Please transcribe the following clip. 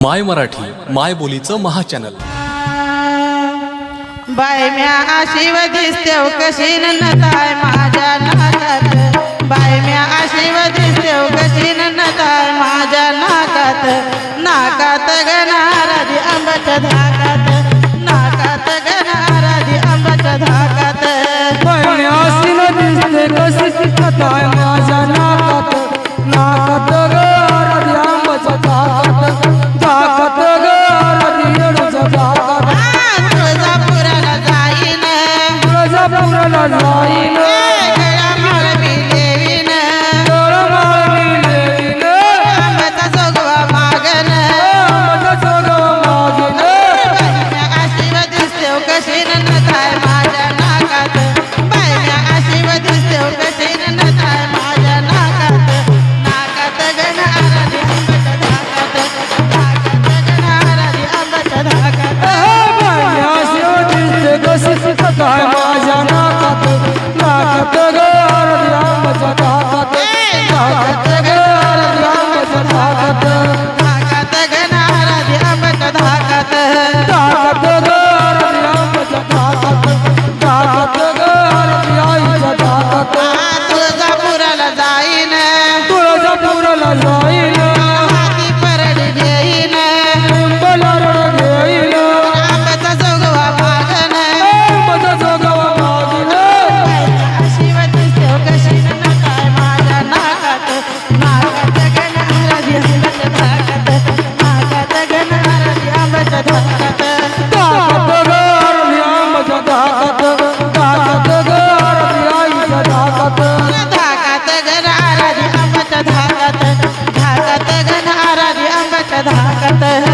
माय मराठी माय बोलीचं महाचॅनल. बाय म्या शिव दिसतेव हो कशी नताय माझ्या नागात बाय म्या शिव दिसतेव हो कशी नताय माझ्या नागात नाकात गणाराजी धा the hell?